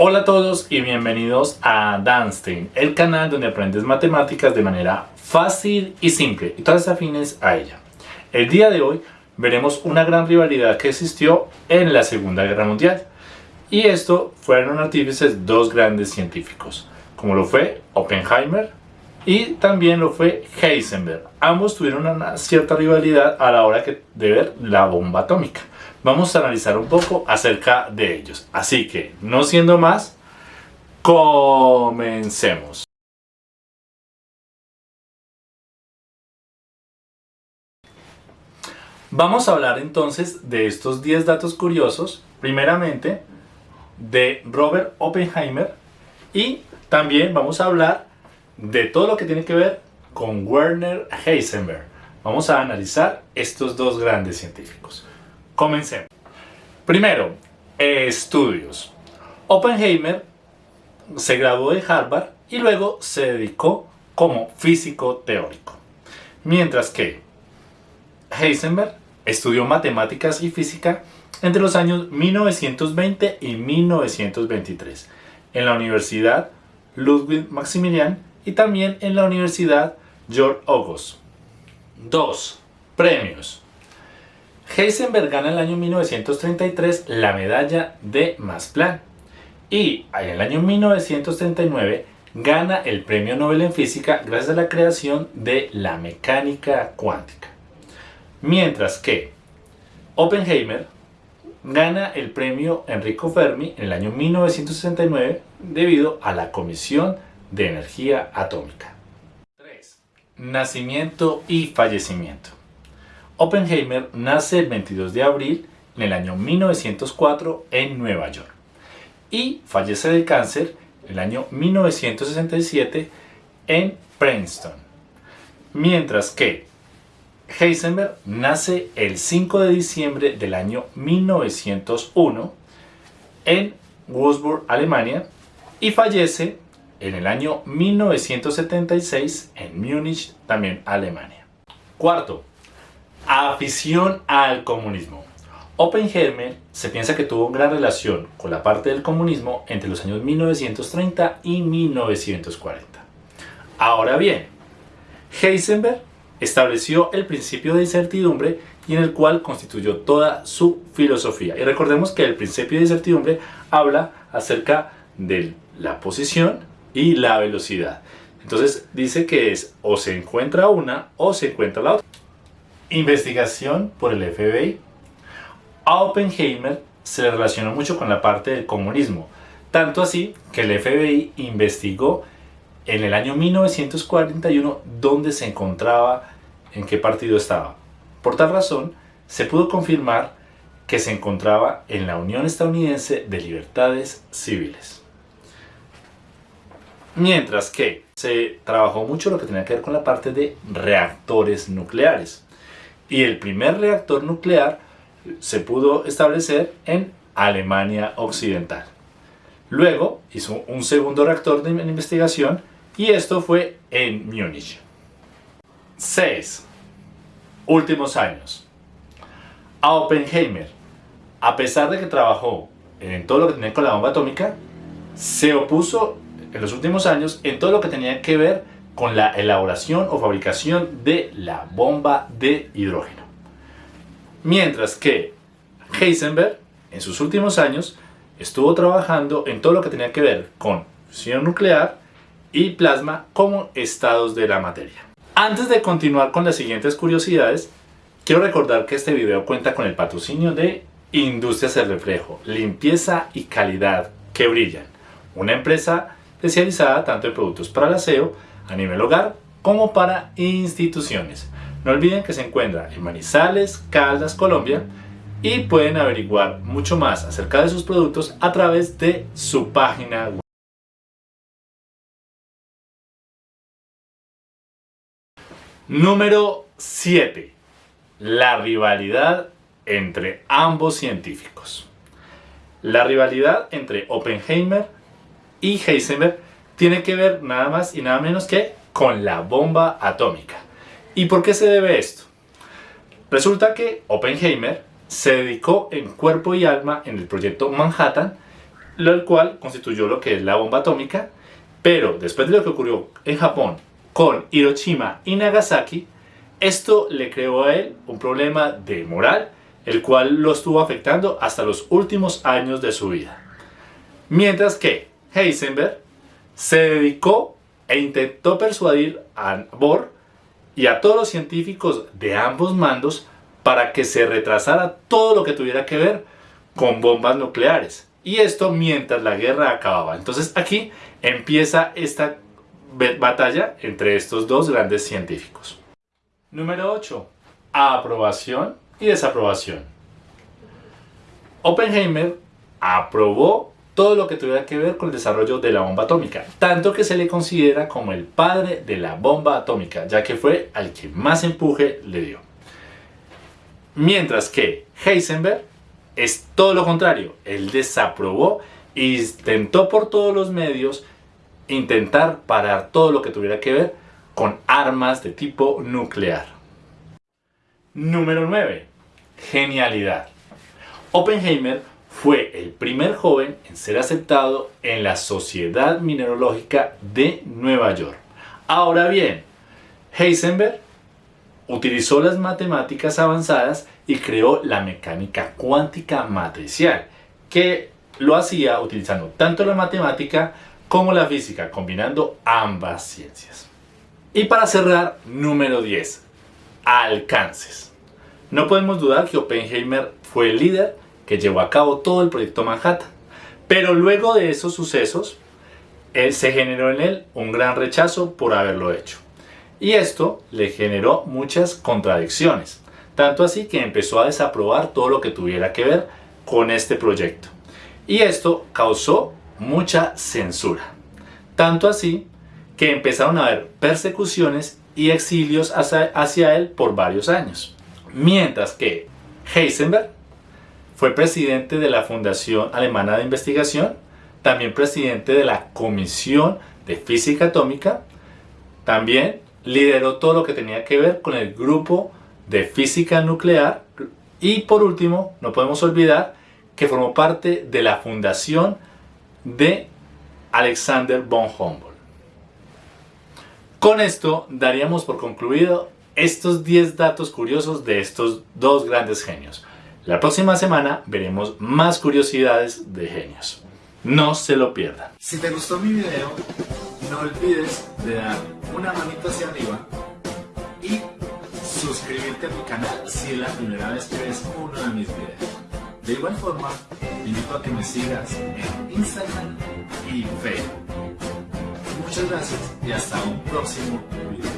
Hola a todos y bienvenidos a Danstein, el canal donde aprendes matemáticas de manera fácil y simple y todas afines a ella. El día de hoy veremos una gran rivalidad que existió en la Segunda Guerra Mundial. Y esto fueron artífices dos grandes científicos, como lo fue Oppenheimer y también lo fue Heisenberg. Ambos tuvieron una cierta rivalidad a la hora de ver la bomba atómica vamos a analizar un poco acerca de ellos. Así que, no siendo más, comencemos. Vamos a hablar entonces de estos 10 datos curiosos, primeramente de Robert Oppenheimer y también vamos a hablar de todo lo que tiene que ver con Werner Heisenberg. Vamos a analizar estos dos grandes científicos. Comencemos. Primero, estudios. Oppenheimer se graduó de Harvard y luego se dedicó como físico teórico. Mientras que Heisenberg estudió matemáticas y física entre los años 1920 y 1923 en la Universidad Ludwig Maximilian y también en la Universidad George August. 2. Premios. Heisenberg gana en el año 1933 la medalla de Max Planck y en el año 1939 gana el premio Nobel en física gracias a la creación de la mecánica cuántica. Mientras que Oppenheimer gana el premio Enrico Fermi en el año 1969 debido a la Comisión de Energía Atómica. 3. Nacimiento y fallecimiento. Oppenheimer nace el 22 de abril en el año 1904 en Nueva York y fallece de cáncer el año 1967 en Princeton. Mientras que Heisenberg nace el 5 de diciembre del año 1901 en Würzburg, Alemania y fallece en el año 1976 en Múnich, también Alemania. Cuarto, Afición al comunismo. Oppenheimer se piensa que tuvo gran relación con la parte del comunismo entre los años 1930 y 1940. Ahora bien, Heisenberg estableció el principio de incertidumbre y en el cual constituyó toda su filosofía. Y recordemos que el principio de incertidumbre habla acerca de la posición y la velocidad. Entonces dice que es o se encuentra una o se encuentra la otra investigación por el FBI. A Oppenheimer se le relacionó mucho con la parte del comunismo, tanto así que el FBI investigó en el año 1941 dónde se encontraba, en qué partido estaba. Por tal razón, se pudo confirmar que se encontraba en la Unión Estadounidense de Libertades Civiles. Mientras que se trabajó mucho lo que tenía que ver con la parte de reactores nucleares y el primer reactor nuclear se pudo establecer en Alemania Occidental. Luego hizo un segundo reactor de investigación y esto fue en Múnich. 6. Últimos años. A Oppenheimer, a pesar de que trabajó en todo lo que tenía con la bomba atómica, se opuso en los últimos años en todo lo que tenía que ver con la elaboración o fabricación de la bomba de hidrógeno. Mientras que Heisenberg, en sus últimos años, estuvo trabajando en todo lo que tenía que ver con fusión nuclear y plasma como estados de la materia. Antes de continuar con las siguientes curiosidades, quiero recordar que este video cuenta con el patrocinio de Industrias del Reflejo, limpieza y calidad que brillan, una empresa especializada tanto en productos para el aseo a nivel hogar como para instituciones. No olviden que se encuentra en Manizales, Caldas, Colombia y pueden averiguar mucho más acerca de sus productos a través de su página web. Número 7. La rivalidad entre ambos científicos. La rivalidad entre Oppenheimer y Heisenberg tiene que ver nada más y nada menos que con la bomba atómica. ¿Y por qué se debe esto? Resulta que Oppenheimer se dedicó en cuerpo y alma en el proyecto Manhattan lo cual constituyó lo que es la bomba atómica, pero después de lo que ocurrió en Japón con Hiroshima y Nagasaki, esto le creó a él un problema de moral, el cual lo estuvo afectando hasta los últimos años de su vida. Mientras que Heisenberg se dedicó e intentó persuadir a Bohr y a todos los científicos de ambos mandos para que se retrasara todo lo que tuviera que ver con bombas nucleares. Y esto mientras la guerra acababa. Entonces aquí empieza esta batalla entre estos dos grandes científicos. Número 8. Aprobación y desaprobación. Oppenheimer aprobó todo lo que tuviera que ver con el desarrollo de la bomba atómica, tanto que se le considera como el padre de la bomba atómica, ya que fue al que más empuje le dio. Mientras que Heisenberg es todo lo contrario, él desaprobó e intentó por todos los medios intentar parar todo lo que tuviera que ver con armas de tipo nuclear. Número 9. Genialidad. Oppenheimer fue el primer joven en ser aceptado en la Sociedad Mineralógica de Nueva York. Ahora bien, Heisenberg utilizó las matemáticas avanzadas y creó la mecánica cuántica matricial, que lo hacía utilizando tanto la matemática como la física, combinando ambas ciencias. Y para cerrar, número 10, alcances. No podemos dudar que Oppenheimer fue el líder que llevó a cabo todo el proyecto Manhattan. Pero luego de esos sucesos, él, se generó en él un gran rechazo por haberlo hecho. Y esto le generó muchas contradicciones. Tanto así que empezó a desaprobar todo lo que tuviera que ver con este proyecto. Y esto causó mucha censura. Tanto así que empezaron a haber persecuciones y exilios hacia, hacia él por varios años. Mientras que Heisenberg fue presidente de la Fundación Alemana de Investigación, también presidente de la Comisión de Física Atómica, también lideró todo lo que tenía que ver con el grupo de física nuclear y por último, no podemos olvidar que formó parte de la fundación de Alexander von Humboldt. Con esto daríamos por concluido estos 10 datos curiosos de estos dos grandes genios. La próxima semana veremos más curiosidades de genios. No se lo pierdan. Si te gustó mi video, no olvides de dar una manito hacia arriba y suscribirte a mi canal si es la primera vez que ves uno de mis videos. De igual forma, invito a que me sigas en Instagram y Facebook. Muchas gracias y hasta un próximo video.